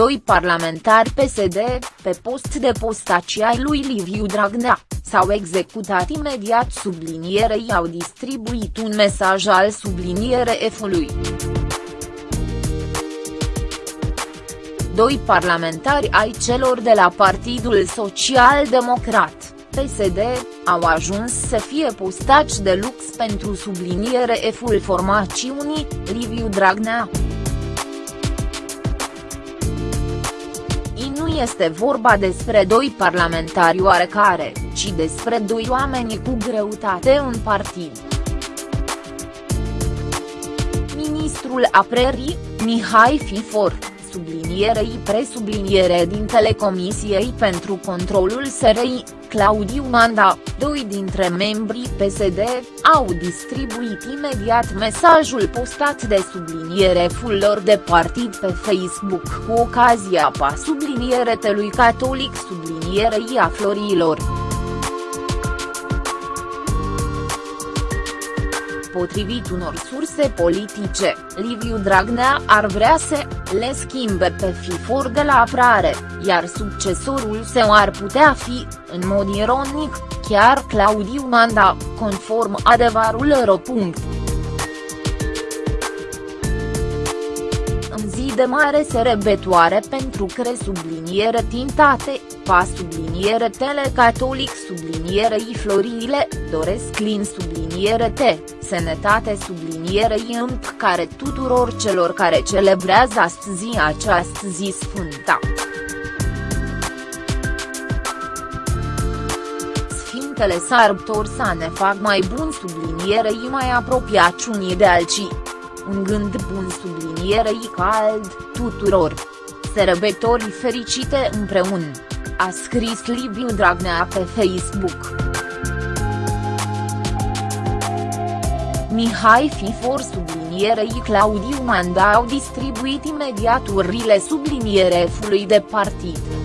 Doi parlamentari PSD, pe post de postaci ai lui Liviu Dragnea, s-au executat imediat sublinierei au distribuit un mesaj al subliniere F-ului. Doi parlamentari ai celor de la Partidul Social Democrat, PSD, au ajuns să fie postaci de lux pentru subliniere F-ul formațiunii, Liviu Dragnea. Este vorba despre doi parlamentari oarecare, ci despre doi oameni cu greutate în partid. Ministrul Aprerii, Mihai Fifor, sublinierei presubliniere din Telecomisiei pentru Controlul SRI, Claudiu Manda, doi dintre membrii PSD, au distribuit imediat mesajul postat de subliniere fullor de partid pe Facebook cu ocazia pa subliniere telui catolic sublinierei a florilor. Potrivit unor surse politice, Liviu Dragnea ar vrea să le schimbe pe FIFOR de la aprare, iar succesorul său ar putea fi, în mod ironic, chiar Claudiu Manda, conform adevărul ro. În zi de mare serebetoare pentru cre subliniere tintate, pa subliniere telecatolic sublinierei florile, doresc lin subliniere te, sănătate sublinierei împ care tuturor celor care celebrează astăzi această zi sfânta. Sfintele sărbători să ne fac mai bun sublinierei mai apropiați unii de alții. Un gând bun sublinierei cald, tuturor. Sărbători fericite împreună a scris Liviu Dragnea pe Facebook. Mihai Fifor sublinierei Claudiu Manda au distribuit imediat urile subliniere F-ului de partid.